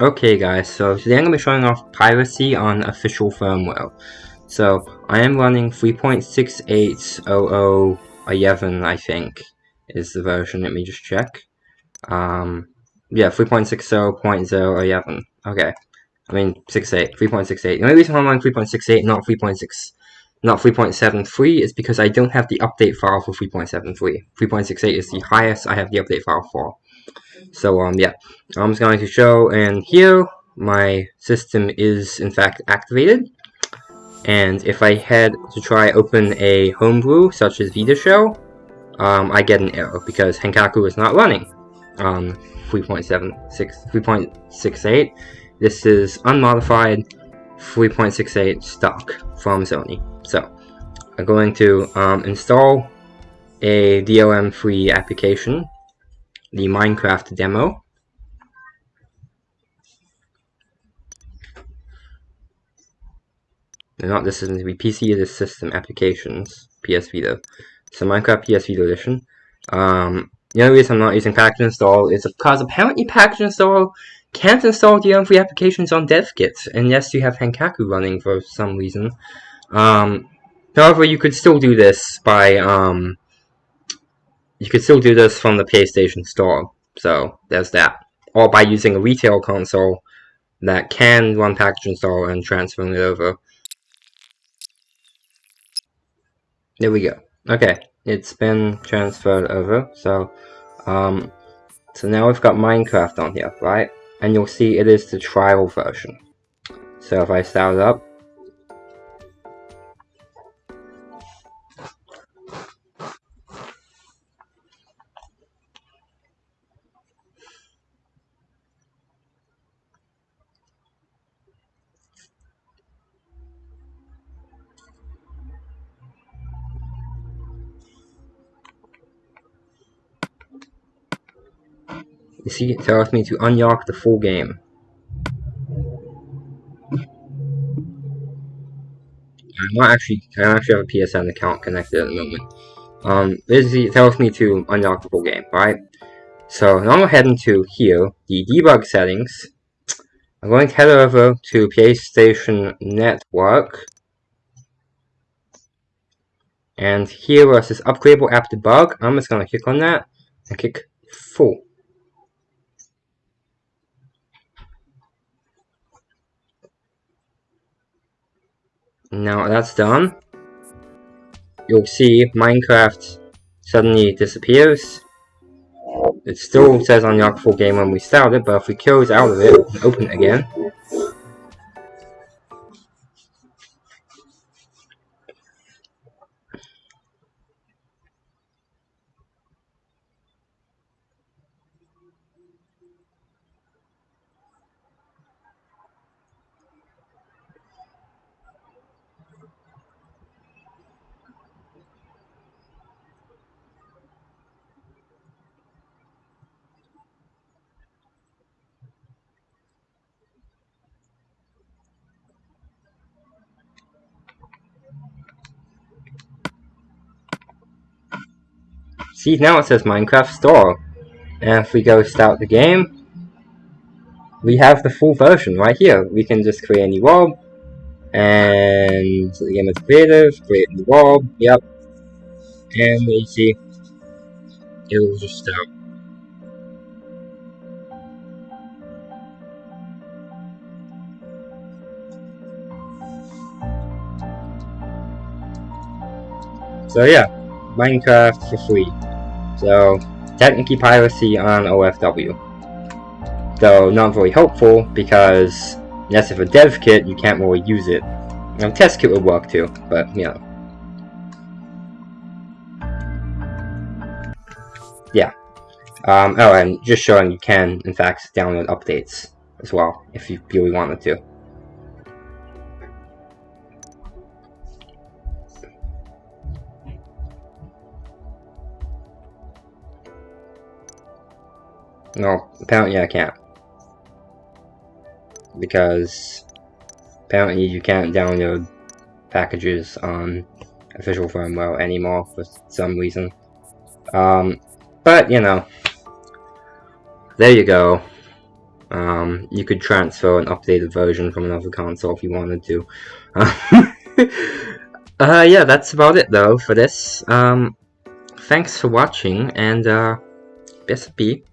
Okay guys, so today I'm going to be showing off piracy on official firmware. So, I am running 3.680011, I think, is the version, let me just check. Um, yeah, 3.60.011, okay. I mean, 68, 3.68. The only reason I'm running 3.68, not 3.6, not 3.73, is because I don't have the update file for 3.73. 3.68 is the highest I have the update file for. So um yeah, I'm just going to show and here my system is in fact activated. And if I had to try open a homebrew such as VitaShell, um, I get an error because Henkaku is not running on 3.76, 3.68. This is unmodified 3.68 stock from Sony. So I'm going to um, install a DRM-free application the Minecraft demo. Not this is going to be PC this system applications, PS Vita. So Minecraft PS Vita edition. Um, the only reason I'm not using package install is because apparently package install can't install the free applications on DevKit unless you have Henkaku running for some reason. Um, however, you could still do this by um, you could still do this from the PlayStation Store, so there's that. Or by using a retail console that can run package install and transferring it over. There we go. Okay, it's been transferred over, so, um, so now we've got Minecraft on here, right? And you'll see it is the trial version. So if I start it up, You see, it tells me to unlock the full game. I'm not actually, I don't actually have a PSN account connected at the moment. Um, basically, it tells me to unlock the full game, right? So, now I'm heading to here, the debug settings. I'm going to head over to PlayStation Network. And here where it says upgradable app debug, I'm just going to click on that and click full. Now that's done, you'll see Minecraft suddenly disappears. It still says unlock full game when we started, but if we close out of it open it again, See, now it says Minecraft Store. And if we go start the game, we have the full version right here. We can just create a new world, and the game is creative, create a new world, yep. And you see, it will just start. So yeah, Minecraft for free. So, technically piracy on OFW. Though not very helpful because unless if a dev kit, you can't really use it. Now, test kit would work too, but you know. Yeah. Um, oh, and just showing you can, in fact, download updates as well, if you really wanted to. No, apparently I can't. Because apparently you can't download packages on official firmware anymore for some reason. Um, but, you know, there you go. Um, you could transfer an updated version from another console if you wanted to. uh, yeah, that's about it though for this. Um, thanks for watching and uh, best be.